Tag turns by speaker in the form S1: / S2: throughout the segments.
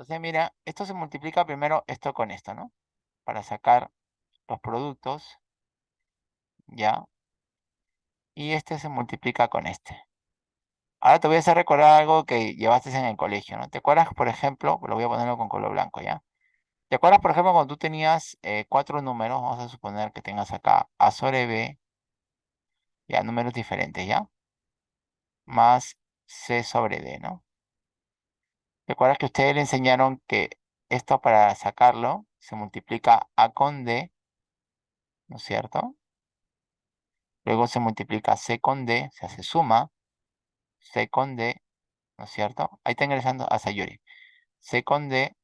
S1: Entonces, mira, esto se multiplica primero esto con esto, ¿no? Para sacar los productos, ¿ya? Y este se multiplica con este. Ahora te voy a hacer recordar algo que llevaste en el colegio, ¿no? ¿Te acuerdas, por ejemplo, lo voy a ponerlo con color blanco, ¿ya? ¿Te acuerdas, por ejemplo, cuando tú tenías eh, cuatro números? Vamos a suponer que tengas acá A sobre B, ya, números diferentes, ¿ya? Más C sobre D, ¿no? ¿Te acuerdas que ustedes le enseñaron que esto para sacarlo se multiplica A con D, ¿no es cierto? Luego se multiplica C con D, se hace suma, C con D, ¿no es cierto? Ahí está ingresando a Sayuri. C con D,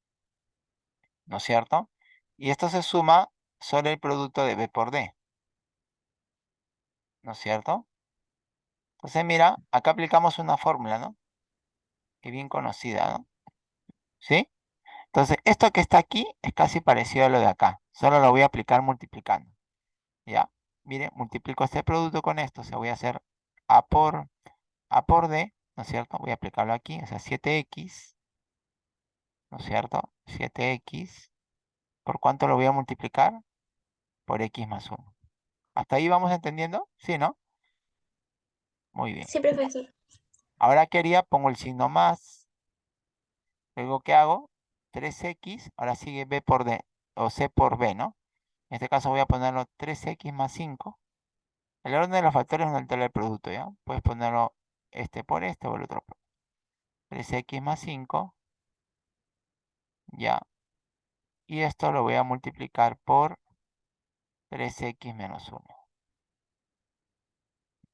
S1: ¿no es cierto? Y esto se suma sobre el producto de B por D. ¿No es cierto? Entonces, mira, acá aplicamos una fórmula, ¿no? Que bien conocida, ¿no? ¿Sí? Entonces, esto que está aquí es casi parecido a lo de acá. Solo lo voy a aplicar multiplicando. ¿Ya? Mire, multiplico este producto con esto. O sea, voy a hacer A por, a por D, ¿no es cierto? Voy a aplicarlo aquí, o sea, 7X, ¿no es cierto? 7X, ¿por cuánto lo voy a multiplicar? Por X más 1. ¿Hasta ahí vamos entendiendo? ¿Sí, no? Muy bien.
S2: Sí, profesor.
S1: Ahora ¿qué haría? Pongo el signo más. Luego, ¿qué hago? 3X, ahora sigue B por D, o C por B, ¿no? En este caso voy a ponerlo 3X más 5. El orden de los factores no altera el producto, ¿ya? Puedes ponerlo este por este o el otro. 3x más 5. Ya. Y esto lo voy a multiplicar por 3x menos 1.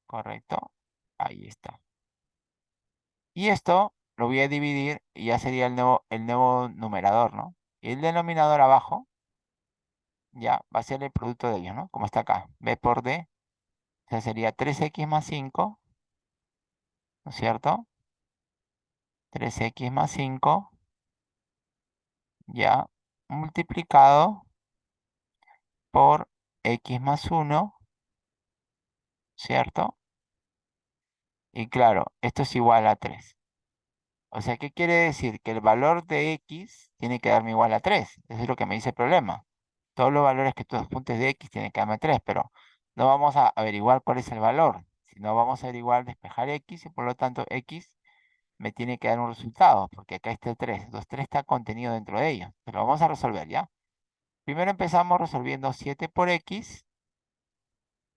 S1: ¿Correcto? Ahí está. Y esto lo voy a dividir y ya sería el nuevo, el nuevo numerador, ¿no? Y el denominador abajo, ya, va a ser el producto de ellos, ¿no? Como está acá. B por D. O sea, sería 3x más 5 ¿no es cierto? 3x más 5, ya, multiplicado por x más 1, ¿cierto? Y claro, esto es igual a 3. O sea, ¿qué quiere decir? Que el valor de x tiene que darme igual a 3. Eso es lo que me dice el problema. Todos los valores que tú apuntes de x tienen que darme 3, pero no vamos a averiguar cuál es el valor. Si no vamos a averiguar, despejar x y por lo tanto x me tiene que dar un resultado, porque acá está el 3. Entonces 3 está contenido dentro de ello. Pero vamos a resolver, ¿ya? Primero empezamos resolviendo 7 por x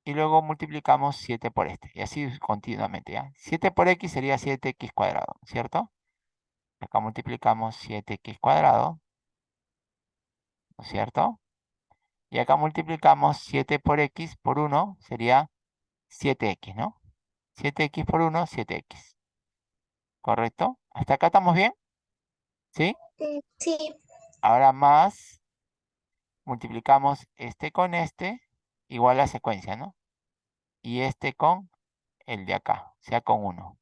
S1: y luego multiplicamos 7 por este. Y así continuamente, ¿ya? 7 por x sería 7x cuadrado, ¿cierto? Acá multiplicamos 7x cuadrado, ¿no es cierto? Y acá multiplicamos 7 por x por 1 sería 7x, ¿no? 7x por 1, 7x. ¿Correcto? ¿Hasta acá estamos bien? ¿Sí?
S2: Sí,
S1: Ahora más, multiplicamos este con este, igual a secuencia, ¿no? Y este con el de acá, o sea, con 1.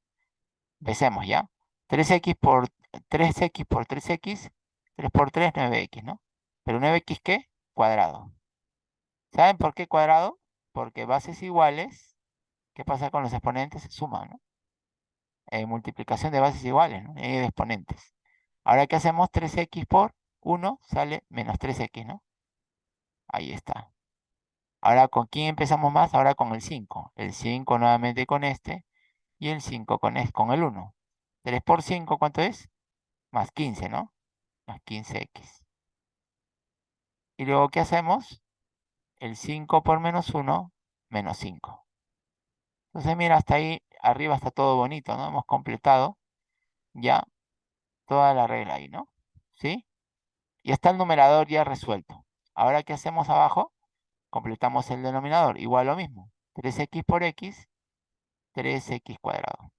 S1: Empecemos, ¿ya? 3x por 3x por 3x, 3 por 3, 9x, ¿no? Pero 9x, ¿qué? Cuadrado. ¿Saben por qué cuadrado? Porque bases iguales, ¿qué pasa con los exponentes? Se suman, ¿no? Eh, multiplicación de bases iguales, ¿no? Y de exponentes. Ahora, ¿qué hacemos? 3x por 1 sale menos 3x, ¿no? Ahí está. Ahora, ¿con quién empezamos más? Ahora con el 5. El 5 nuevamente con este. Y el 5 con, con el 1. 3 por 5, ¿cuánto es? Más 15, ¿no? Más 15x. Y luego, ¿qué hacemos? El 5 por menos 1, menos 5. Entonces, mira, hasta ahí arriba está todo bonito, ¿no? Hemos completado ya toda la regla ahí, ¿no? ¿Sí? Y está el numerador ya resuelto. Ahora, ¿qué hacemos abajo? Completamos el denominador. Igual lo mismo. 3x por x, 3x cuadrado.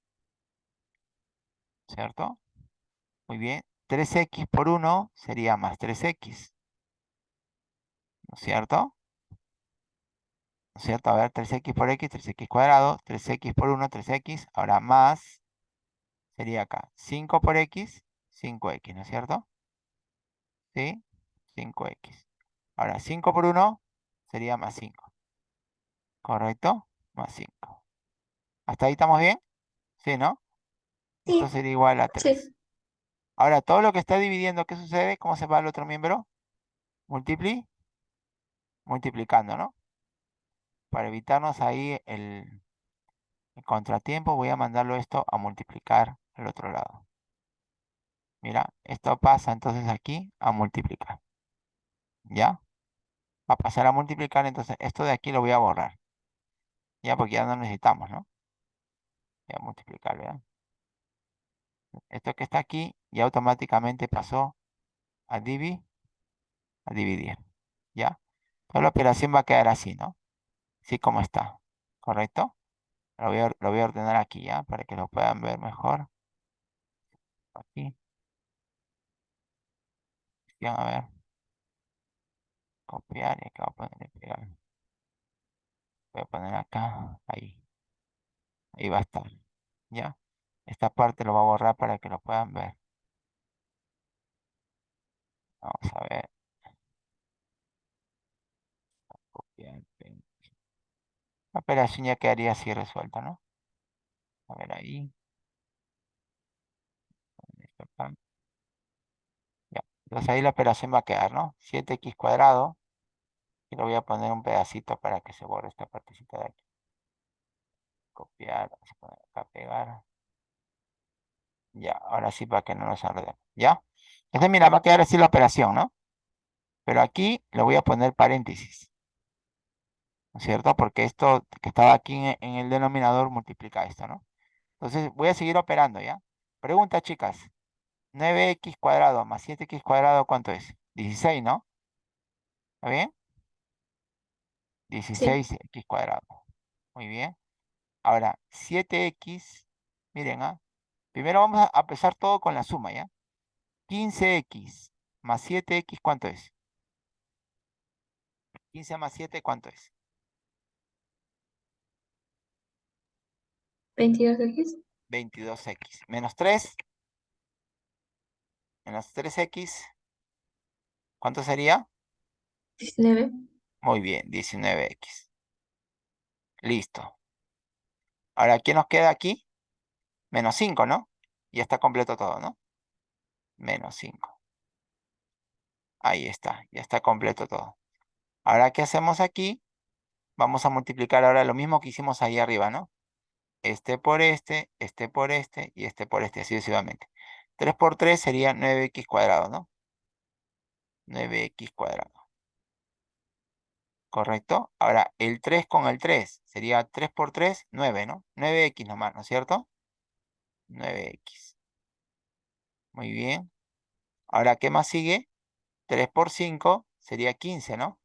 S1: ¿Cierto? Muy bien. 3x por 1 sería más 3x. ¿No es cierto? ¿No es cierto? A ver, 3x por x, 3x cuadrado, 3x por 1, 3x. Ahora más, sería acá. 5 por x, 5x, ¿no es cierto? ¿Sí? 5x. Ahora, 5 por 1 sería más 5. ¿Correcto? Más 5. ¿Hasta ahí estamos bien? Sí, ¿no?
S2: sí,
S1: Esto sería igual a 3.
S2: sí.
S1: Ahora, todo lo que está dividiendo, ¿qué sucede? ¿Cómo se va al otro miembro? Multipli, multiplicando, ¿no? Para evitarnos ahí el, el contratiempo, voy a mandarlo esto a multiplicar al otro lado. Mira, esto pasa entonces aquí a multiplicar. ¿Ya? Va a pasar a multiplicar, entonces esto de aquí lo voy a borrar. Ya, porque ya no necesitamos, ¿no? Voy a multiplicar, ¿vean? Esto que está aquí ya automáticamente pasó a dividir, a dividir. ¿Ya? Toda la operación va a quedar así, ¿no? Así como está. ¿Correcto? Lo voy a, lo voy a ordenar aquí, ¿ya? Para que lo puedan ver mejor. Aquí. A ver. Copiar y acá voy a poner pegar. Voy a poner acá, ahí. Ahí va a estar. ¿Ya? Esta parte lo voy a borrar para que lo puedan ver. Vamos a ver. La operación ya quedaría así resuelta, ¿no? A ver ahí. Ya. Entonces ahí la operación va a quedar, ¿no? 7x cuadrado. Y le voy a poner un pedacito para que se borre esta partecita de aquí. Copiar, vamos a acá, pegar. Ya, ahora sí para que no nos enredemos. ¿Ya? Entonces, mira, va a quedar así la operación, ¿no? Pero aquí le voy a poner paréntesis. ¿No es cierto? Porque esto que estaba aquí en, en el denominador multiplica esto, ¿no? Entonces, voy a seguir operando, ¿ya? Pregunta, chicas. 9x cuadrado más 7x cuadrado, ¿cuánto es? 16, ¿no? ¿Está bien? 16x cuadrado. Muy bien. Ahora, 7x, miren, ¿ah? Primero vamos a empezar todo con la suma, ¿ya? 15x más 7x, ¿cuánto es? 15 más 7, ¿cuánto es?
S2: 22x.
S1: 22x. Menos 3. Menos 3x. ¿Cuánto sería?
S2: 19.
S1: Muy bien, 19x. Listo. Ahora, ¿qué nos queda aquí? Menos 5, ¿no? Ya está completo todo, ¿no? Menos 5. Ahí está, ya está completo todo. Ahora, ¿qué hacemos aquí? Vamos a multiplicar ahora lo mismo que hicimos ahí arriba, ¿no? Este por este, este por este y este por este, así sucesivamente. 3 por 3 sería 9x cuadrado, ¿no? 9x cuadrado. ¿Correcto? Ahora, el 3 con el 3 sería 3 por 3, 9, ¿no? 9x nomás, ¿no es cierto? 9x. Muy bien. Ahora, ¿qué más sigue? 3 por 5 sería 15, ¿no?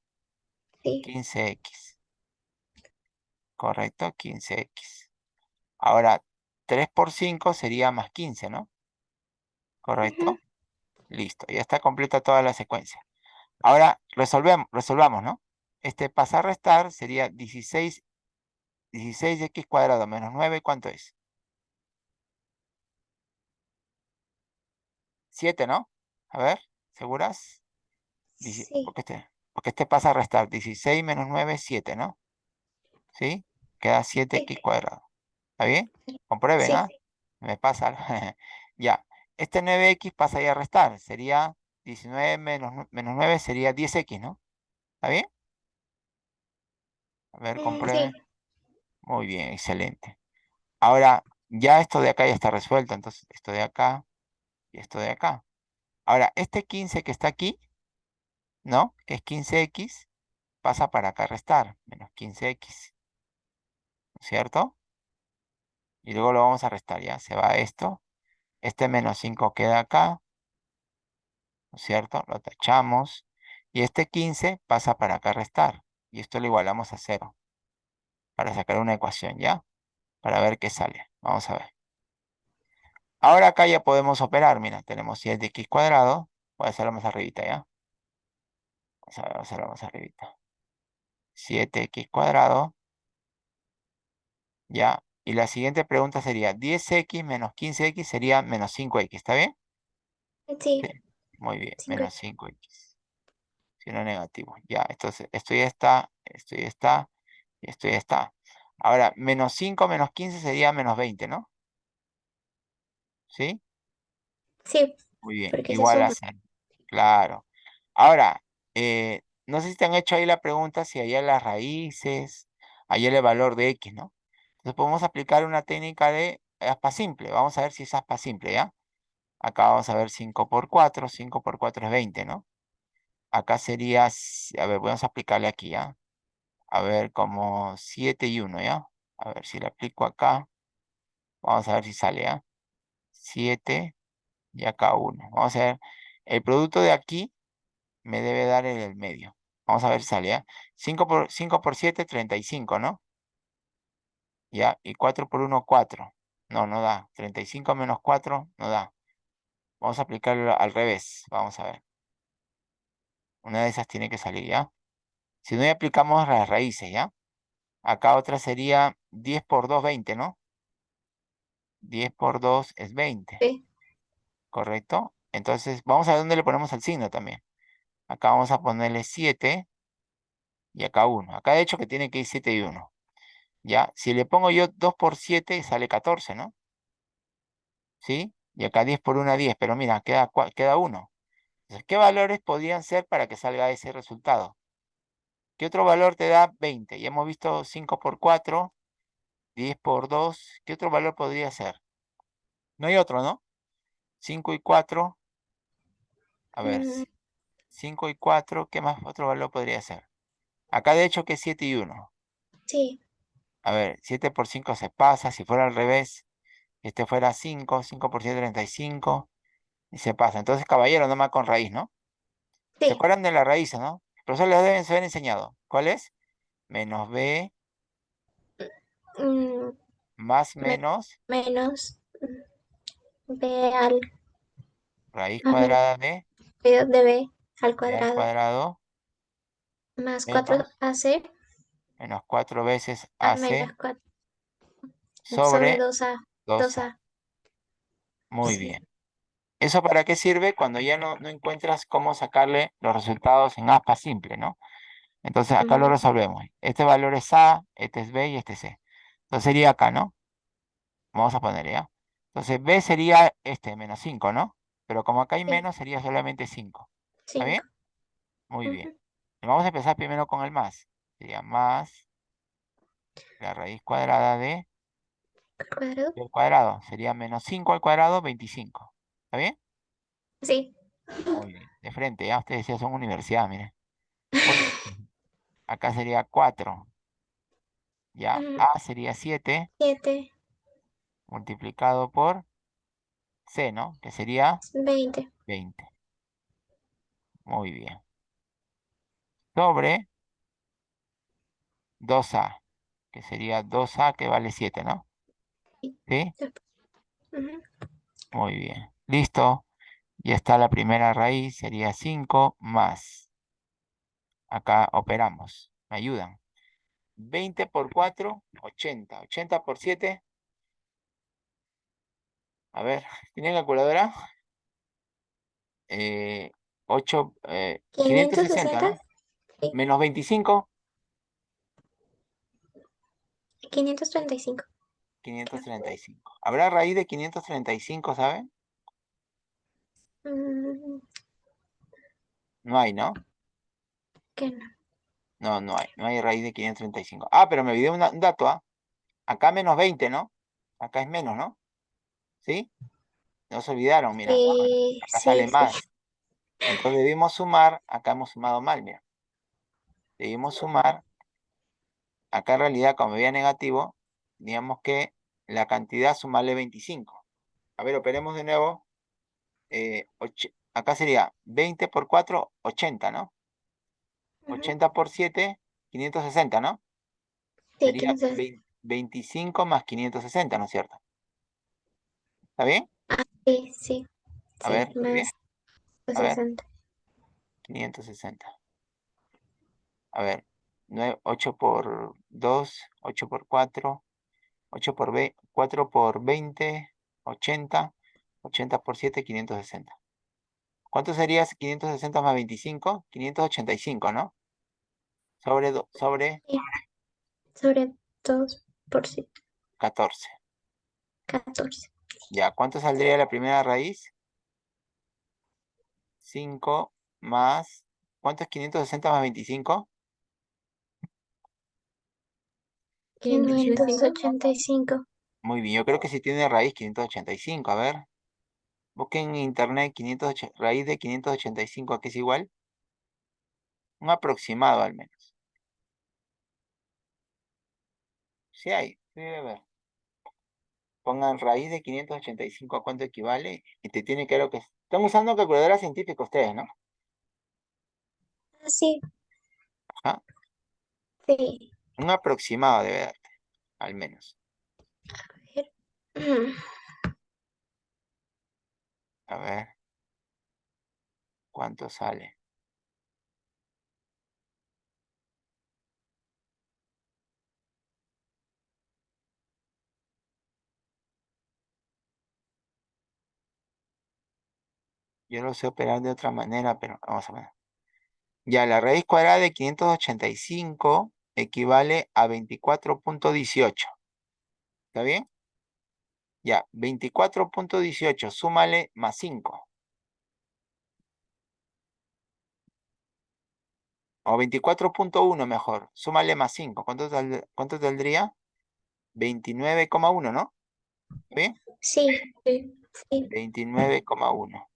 S2: Sí.
S1: 15x. Correcto, 15x. Ahora, 3 por 5 sería más 15, ¿no? ¿Correcto? Listo, ya está completa toda la secuencia. Ahora, resolvemos, resolvamos, ¿no? Este pasar a restar sería 16, 16x cuadrado menos 9, ¿cuánto es? 7, ¿no? A ver, ¿seguras?
S2: Sí.
S1: Porque este, porque este pasa a restar 16 menos 9 es 7, ¿no? ¿Sí? Queda 7x cuadrado. ¿Está bien? Comprueben,
S2: Sí.
S1: ¿ah? Me pasa. ya. Este 9x pasa ahí a restar. Sería 19 menos, menos 9 sería 10x, ¿no? ¿Está bien? A ver,
S2: Mm,
S1: comprueben.
S2: sí.
S1: Muy bien, excelente. Ahora, ya esto de acá ya está resuelto. Entonces, esto de acá y esto de acá. Ahora, este 15 que está aquí, ¿no? Que es 15x, pasa para acá restar. Menos 15x. ¿no es ¿Cierto? Y luego lo vamos a restar, ¿ya? Se va esto. Este menos 5 queda acá. ¿No es cierto? Lo tachamos. Y este 15 pasa para acá restar. Y esto lo igualamos a 0. Para sacar una ecuación, ¿ya? Para ver qué sale. Vamos a ver. Ahora acá ya podemos operar. Mira, tenemos 7x cuadrado. Voy a hacerlo más arribita, ¿ya? Vamos a hacerlo más arribita. 7x cuadrado. ¿Ya? Y la siguiente pregunta sería, 10x menos 15x sería menos 5x, ¿está bien?
S2: Sí.
S1: Sí. Muy bien, menos 5x. Signo negativo. Ya, entonces esto ya está, esto ya está, y esto ya está. Ahora, menos 5 menos 15 sería menos 20, ¿no? ¿Sí?
S2: Sí.
S1: Muy bien, igual cero. Claro. Ahora, eh, no sé si te han hecho ahí la pregunta si allá las raíces, allá el valor de x, ¿no? Entonces podemos aplicar una técnica de aspa simple. Vamos a ver si es aspa simple, ¿ya? Acá vamos a ver 5 por 4, 5 por 4 es 20, ¿no? Acá sería, a ver, vamos a aplicarle aquí, ¿ya? A ver, como 7 y 1, ¿ya? A ver si le aplico acá. Vamos a ver si sale, ¿ya? 7 y acá 1. Vamos a ver, el producto de aquí me debe dar el medio. Vamos a ver si sale, ¿ya? 5 por, 5 por 7, 35, ¿no? ¿Ya? Y 4 por 1, 4. No, no da. 35 menos 4, no da. Vamos a aplicarlo al revés. Vamos a ver. Una de esas tiene que salir, ¿ya? Si no, ya aplicamos las raíces, ¿ya? Acá otra sería 10 por 2, 20, ¿no? 10 por 2 es 20,
S2: Sí,
S1: ¿correcto? Entonces, vamos a ver dónde le ponemos el signo también. Acá vamos a ponerle 7 y acá 1. Acá de hecho que tiene que ir 7 y 1. ¿Ya? Si le pongo yo 2 por 7, sale 14, ¿no? ¿Sí? Y acá 10 por 1, 10. Pero mira, queda, queda 1. Entonces, ¿qué valores podrían ser para que salga ese resultado? ¿Qué otro valor te da 20? Ya hemos visto 5 por 4, 10 por 2. ¿Qué otro valor podría ser? No hay otro, ¿no? 5 y 4. A ver,
S2: Mm,
S1: 5 y 4. ¿Qué más otro valor podría ser? Acá de hecho que es 7 y 1.
S2: sí,
S1: A ver, 7 por 5 se pasa. Si fuera al revés, este fuera 5. 5 por 7, 35. Y se pasa. Entonces, caballero, nomás con raíz, ¿no? ¿Se
S2: sí.
S1: acuerdan de la raíz, no? El profesor les deben haber enseñado. ¿Cuál es? Menos b
S2: Mm,
S1: más
S2: me-
S1: menos
S2: menos b al
S1: raíz
S2: menos
S1: cuadrada de,
S2: b de b al
S1: a al
S2: cuadrado
S1: cuadrado
S2: más
S1: menos,
S2: 4ac
S1: menos 4 veces
S2: a menos
S1: ac
S2: 4 sobre
S1: sobre
S2: 2a.
S1: 2a.
S2: 2a.
S1: Muy
S2: Sí.
S1: bien. ¿Eso para qué sirve? Cuando ya no, no encuentras cómo sacarle los resultados en aspa simple, ¿no? Entonces acá lo
S2: Ujú,
S1: resolvemos. Este valor es A, este es B y este es C. Entonces sería acá, ¿no? Vamos a poner ya. Entonces B sería este, menos 5, ¿no? Pero como acá hay menos, sería solamente 5. ¿Está bien?
S2: 5.
S1: Muy bien. Y Vamos a empezar primero con el más. Sería más la raíz cuadrada de
S2: cuadrado.
S1: del cuadrado. Sería menos 5 al cuadrado, 25. ¿Está bien?
S2: Sí.
S1: Muy bien. De frente, ya ustedes ya son universidad, miren. Bien. Acá sería 4. Ya, A sería 7
S2: 7,
S1: multiplicado por C, ¿no? Que sería
S2: 20.
S1: 20. Muy bien. Sobre 2A, que sería 2A que vale 7, ¿no? ¿Sí?
S2: Ujú.
S1: Muy bien. Listo. Ya está la primera raíz, sería 5 más. Acá operamos. ¿Me ayudan? 20 por 4, 80. 80 por 7. A ver, ¿tienen calculadora? Eh, 8, eh, 560,
S2: 560.
S1: ¿no?
S2: Sí.
S1: Menos 25,
S2: 535.
S1: 535. ¿Habrá raíz de 535, saben?
S2: Mm,
S1: No hay, ¿no?
S2: ¿Qué no?
S1: No, no hay. No hay raíz de 535. Ah, pero me olvidé una- un dato, ¿ah? Acá menos 20, ¿no? Acá es menos, ¿no? ¿Sí? No se olvidaron, mira.
S2: Sí,
S1: Acá
S2: sí,
S1: sale
S2: sí.
S1: más. Entonces debimos sumar, acá hemos sumado mal, mira. Debimos sumar, acá en realidad como había negativo, teníamos que la cantidad sumarle 25. A ver, operemos de nuevo. Eh, och- acá sería 20 por 4, 80, ¿no?
S2: Ujú.
S1: 80 por 7, 560, ¿no?
S2: Sí,
S1: Sería
S2: 560.
S1: vein- 25 más 560, ¿no es cierto? ¿Está bien?
S2: Sí, sí,
S1: A
S2: sí,
S1: ver, ¿está bien? A ver,
S2: 60.
S1: 560. A ver, 8 por 2, 8 por 4, 8 por 20, 4 por 20, 80, 80 por 7, 560. ¿Cuánto sería 560 más 25? 585, ¿no? Sobre, do- sobre
S2: Sí, sobre 2 por 7,
S1: 14.
S2: 14.
S1: Ya, ¿cuánto saldría la primera raíz? 5 más... ¿Cuánto es 560 más 25?
S2: 585.
S1: Muy bien, yo creo que sí tiene raíz 585. A ver. Busquen en internet 580, raíz de 585, ¿a qué es igual? Un aproximado al menos. Sí hay, sí debe haber. Pongan raíz de 585 a cuánto equivale y te tiene que lo que... Están usando calculadora científica ustedes, ¿no?
S2: Ah, sí,
S1: Ajá.
S2: sí.
S1: Un aproximado debe darte, al menos. A ver. ¿Cuánto sale? Yo lo sé operar de otra manera, pero vamos a ver. Ya, la raíz cuadrada de 585 equivale a 24.18. ¿Está bien? Ya, 24.18, súmale más 5. O 24.1 mejor, súmale más 5. ¿Cuánto, sal- cuánto saldría? 29,1, ¿no? ¿Bien?
S2: Sí, sí.
S1: 29,1.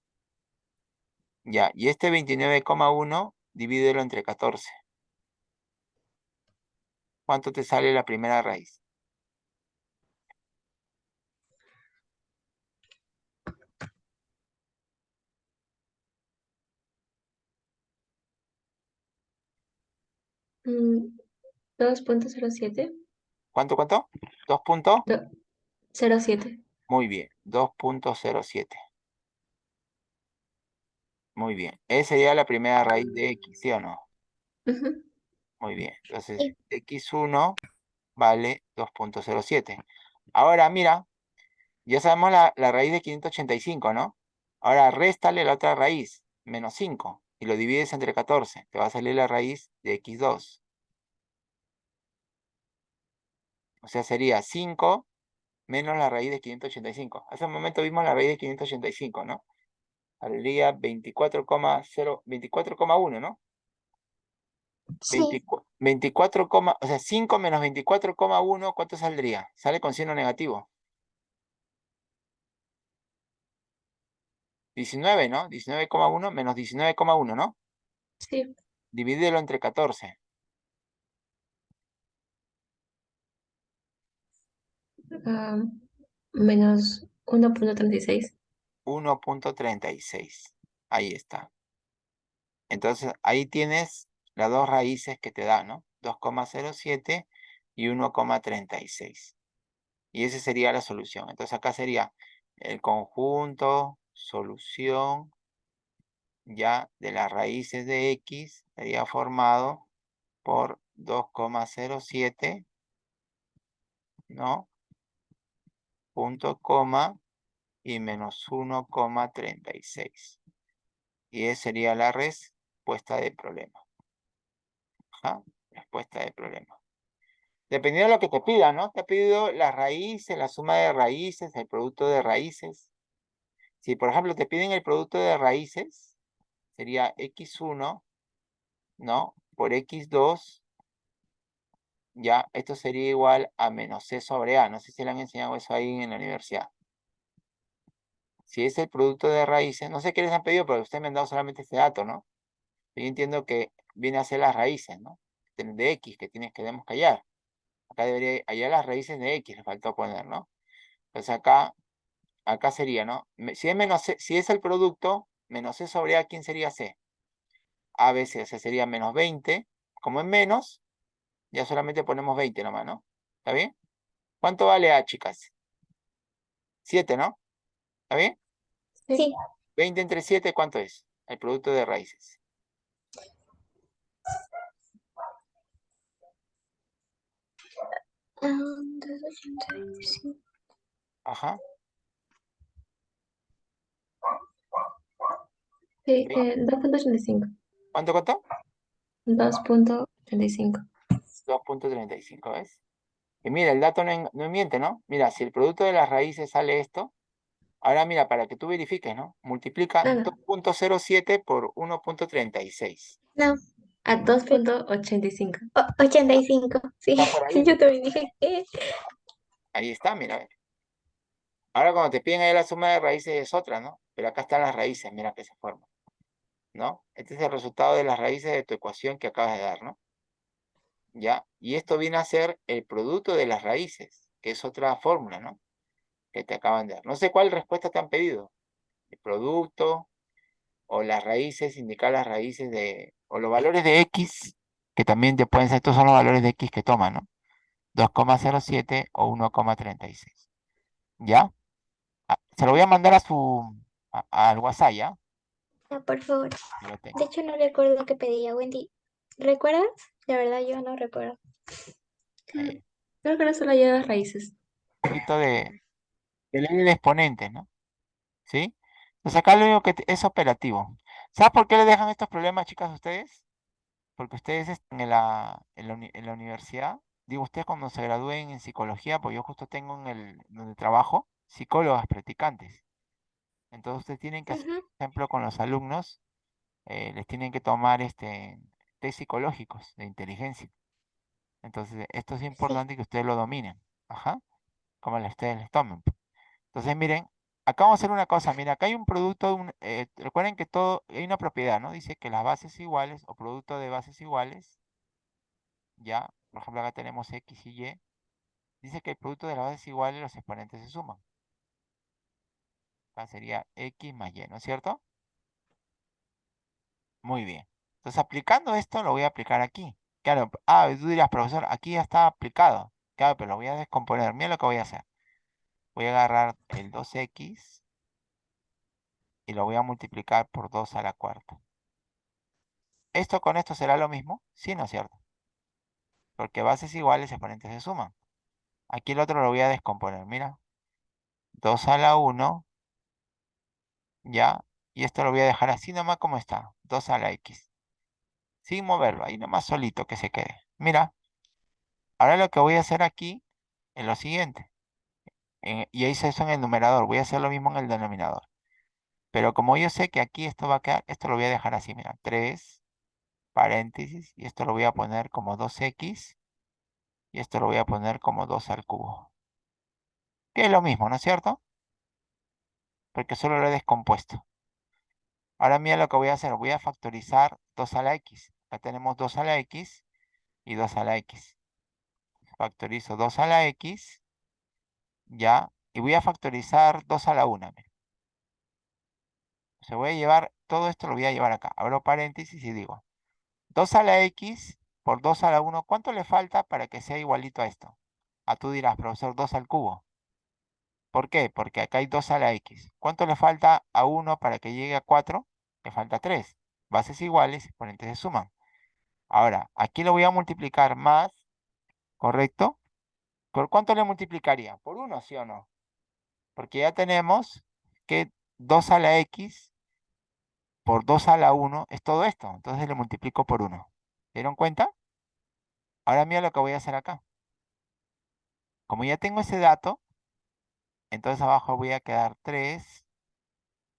S1: Ya, y este 29,1 divídelo entre 14. ¿Cuánto te sale la primera raíz?
S3: 2.07.
S1: ¿Cuánto, cuánto? ¿2 puntos?
S3: Do- 07.
S1: Muy bien, 2.07. Muy bien. Esa sería la primera raíz de x, ¿sí o no?
S3: Ujú.
S1: Muy bien. Entonces,
S2: Sí.
S1: x1 vale 2.07. Ahora, mira, ya sabemos la, la raíz de 585, ¿no? Ahora, réstale la otra raíz, menos 5, y lo divides entre 14. Te va a salir la raíz de x2. O sea, sería 5 menos la raíz de 585. Hace un momento vimos la raíz de 585, ¿no? Saldría 24,0, 24,1, ¿no?
S2: Sí,
S1: 24, 24, coma- o sea, 5 menos 24,1, ¿cuánto saldría? Sale con signo negativo. 19, ¿no? 19,1 menos 19,1, ¿no?
S3: Sí.
S1: Divídelo entre 14.
S3: Ah, menos 1.36.
S1: 1.36. Ahí está. Entonces, ahí tienes las dos raíces que te da, ¿no? 2,07 y 1,36. Y esa sería la solución. Entonces, acá sería el conjunto, solución, ya de las raíces de x, sería formado por 2,07, ¿no? Punto, coma, y menos 1,36. Y esa sería la respuesta del problema. Ajá, respuesta del problema. Dependiendo de lo que te pida, ¿no? Te ha pedido las raíces, la suma de raíces, el producto de raíces. Si, por ejemplo, te piden el producto de raíces, sería x1, ¿no? Por x2, ya, esto sería igual a menos c sobre a. No sé si le han enseñado eso ahí en la universidad. Si es el producto de raíces, no sé qué les han pedido, pero ustedes me han dado solamente este dato, ¿no? Yo entiendo que viene a ser las raíces, ¿no? De x que tienes que debemos callar. Acá debería hallar las raíces de x, le faltó poner, ¿no? Entonces acá, acá sería, ¿no? Si es, menos si es el producto, menos c sobre a, ¿quién sería c? A veces, o sea, sería menos 20. Como es menos, ya solamente ponemos 20 nomás, ¿no? ¿Está bien? ¿Cuánto vale a, chicas? 7, ¿no? ¿Está bien?
S2: sí.
S1: 20 entre 7, ¿cuánto es? El producto de raíces.
S2: 285.
S1: Ajá.
S3: Sí,
S1: Sí.
S3: eh, 2.85.
S1: ¿Cuánto, cuánto?
S3: 2.85.
S1: 2.35, ¿ves? Y mira, el dato no, no miente, ¿no? Mira, si el producto de las raíces sale esto, Ahora mira, para que tú verifiques, ¿no? Multiplica
S3: Nada.
S1: 2.07 por 1.36.
S2: No,
S3: A 2.85.
S2: o- 85. Sí, yo también dije que.
S1: Ahí está, mira. Ahora cuando te piden ahí la suma de raíces es otra, ¿no? Pero acá están las raíces, mira que se forman. ¿No? Este es el resultado de las raíces de tu ecuación que acabas de dar, ¿no? ¿Ya? Y esto viene a ser el producto de las raíces, que es otra fórmula, ¿no? Que te acaban de dar. No sé cuál respuesta te han pedido. El producto o las raíces, indicar las raíces de... O los valores de X, que también te pueden ser, estos son los valores de X que toman, ¿no? 2,07 o 1,36. ¿Ya? Ah, Se lo voy a mandar a su... a- al WhatsApp, ¿ya?
S2: Ah, por favor. De hecho, no recuerdo qué pedía Wendy. ¿Recuerdas? La verdad, yo no recuerdo.
S1: Eh,
S3: Creo que ahora solo hay las raíces.
S1: un poquito de, de ley de exponentes, ¿no? ¿Sí? Entonces acá lo único que es operativo. ¿Sabes por qué le dejan estos problemas, chicas, a ustedes? Porque ustedes están en la, en la, uni- en la universidad, digo, ustedes cuando se gradúen en psicología, pues yo justo tengo en el, donde trabajo, psicólogas practicantes. Entonces ustedes tienen que hacer, por ejemplo, con los alumnos, eh, les tienen que tomar este, test psicológicos de inteligencia. Entonces, esto es importante que ustedes lo dominen. Ajá. Como ustedes les tomen. Entonces, miren, acá vamos a hacer una cosa. Mira, acá hay un producto, un- eh, recuerden que todo, hay una propiedad, ¿no? Dice que las bases iguales o producto de bases iguales, ya, por ejemplo, acá tenemos X y Y. Dice que el producto de las bases iguales, los exponentes se suman. Acá sería X más Y, ¿no es cierto? Muy bien. Entonces, aplicando esto, lo voy a aplicar aquí. Claro, ah, tú dirás, profesor, aquí ya está aplicado. Claro, pero lo voy a descomponer. Mira lo que voy a hacer. Voy a agarrar el 2X y lo voy a multiplicar por 2 a la cuarta. ¿Esto con esto será lo mismo? Sí, ¿no es cierto? Porque bases iguales, exponentes se suman. Aquí el otro lo voy a descomponer, mira. 2 a la 1, ya. Y esto lo voy a dejar así nomás como está. 2 a la X. Sin moverlo, ahí nomás solito que se quede. Mira. Ahora lo que voy a hacer aquí es lo siguiente. Eh, y hice eso en el numerador. Voy a hacer lo mismo en el denominador. Pero como yo sé que aquí esto va a quedar, esto lo voy a dejar así, mira. 3, paréntesis, y esto lo voy a poner como 2x, y esto lo voy a poner como 2 al cubo. Que es lo mismo, ¿no es cierto? Porque solo lo he descompuesto. Ahora mira lo que voy a hacer, voy a factorizar 2 a la x. Acá tenemos 2 a la x y 2 a la x. Factorizo 2 a la x, ya, y voy a factorizar 2 a la 1. mira. Se voy a llevar, todo esto lo voy a llevar acá. Abro paréntesis y digo, 2 a la x por 2 a la 1, ¿cuánto le falta para que sea igualito a esto? Ah, tú dirás, profesor, 2 al cubo. ¿Por qué? Porque acá hay 2 a la x. ¿Cuánto le falta a 1 para que llegue a 4? Le falta 3. Bases iguales, exponentes se suman. Ahora, aquí lo voy a multiplicar más, ¿correcto? ¿Por cuánto le multiplicaría? ¿Por 1, sí o no? Porque ya tenemos que 2 a la x por 2 a la 1 es todo esto. Entonces le multiplico por 1. ¿Se dieron cuenta? Ahora mira lo que voy a hacer acá. Como ya tengo ese dato, entonces abajo voy a quedar 3,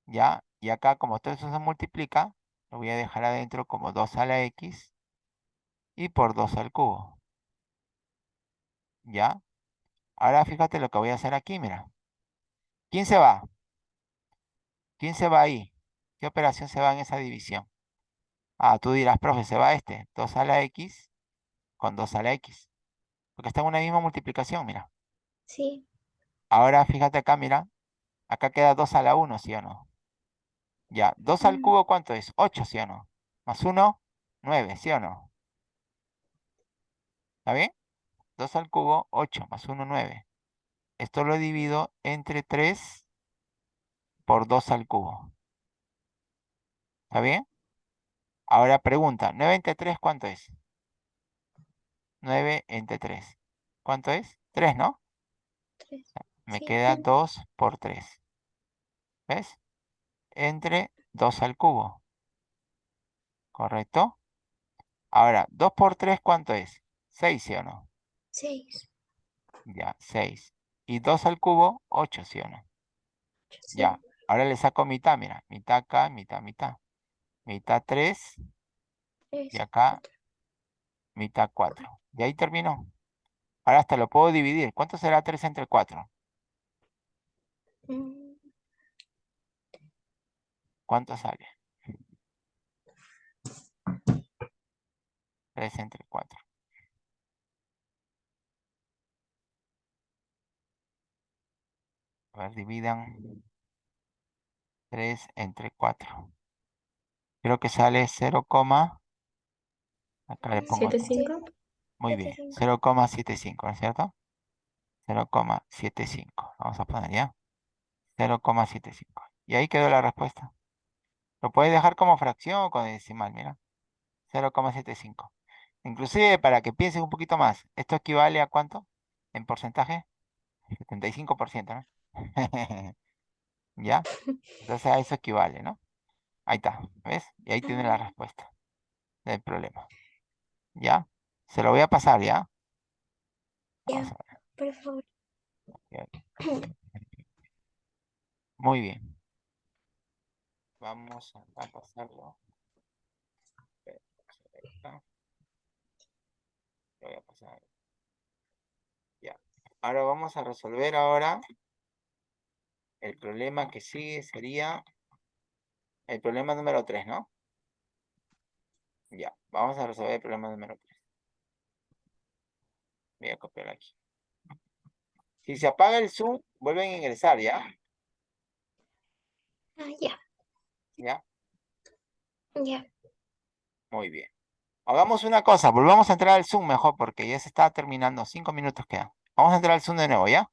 S1: ¿ya? Y acá como todo eso se multiplica, lo voy a dejar adentro como 2 a la x y por 2 al cubo. ¿Ya? Ahora fíjate lo que voy a hacer aquí, mira. ¿Quién se va? ¿Quién se va ahí? ¿Qué operación se va en esa división? Ah, tú dirás, profe, se va este. 2 a la x con 2 a la x. Porque está en una misma multiplicación, mira.
S2: Sí,
S1: Ahora fíjate acá, mira. Acá queda 2 a la 1, ¿sí o no? Ya, 2 al cubo, ¿cuánto es? 8, ¿sí o no? Más 1, 9, ¿sí o no? ¿Está bien? 2 al cubo, 8, más 1, 9. Esto lo divido entre 3 por 2 al cubo. ¿Está bien? Ahora pregunta, 9 entre 3, ¿cuánto es? 9 entre 3. ¿Cuánto es? 3, ¿no?
S2: tres.
S1: Me
S2: Sí.
S1: queda
S2: Mm.
S1: 2 por 3. ¿Ves? Entre 2 al cubo. ¿Correcto? Ahora, 2 por 3, ¿cuánto es? 6, ¿sí o no?
S2: Seis.
S1: Ya, 6. Y 2 al cubo, 8, ¿sí o no?
S2: Sí.
S1: Ya, ahora le saco mitad, mira, mitad acá, mitad, mitad. Mitad 3
S2: Es
S1: y acá mitad 4. Y ahí terminó. Ahora hasta lo puedo dividir. ¿Cuánto será 3 entre 4?
S2: mm,
S1: ¿Cuánto sale? 3 entre 4. A ver, dividan 3 entre 4. Creo que sale 0, coma- acá le pongo
S3: ¿Siete,
S1: el-
S3: cinco?
S1: muy bien,
S2: 75.
S1: 0,75, ¿no es cierto? 0,75. Vamos a poner ya. 0,75. Y ahí quedó la respuesta. Lo puedes dejar como fracción o con decimal, mira. 0,75. Inclusive para que pienses un poquito más, ¿esto equivale a cuánto? ¿En porcentaje? 75%, ¿no? ¿Ya? Entonces a eso equivale, ¿no? Ahí está, ¿ves? Y ahí tiene la respuesta del problema. ¿Ya? Se lo voy a pasar, ¿ya?
S2: Ya, por favor.
S1: Muy bien. Vamos a a pasarlo. Lo voy a pasar. Ya. Ahora vamos a resolver ahora. El problema que sigue sería el problema número 3, ¿no? Ya, vamos a resolver el problema número 3. Voy a copiar aquí. Si se apaga el Zoom, vuelven a ingresar, ¿ya?
S2: Ah, ya,
S1: ¿Ya?
S2: ya.
S1: Muy bien. Hagamos una cosa, volvamos a entrar al Zoom mejor porque ya se está terminando. Cinco minutos quedan. Vamos a entrar al Zoom de nuevo, ¿ya?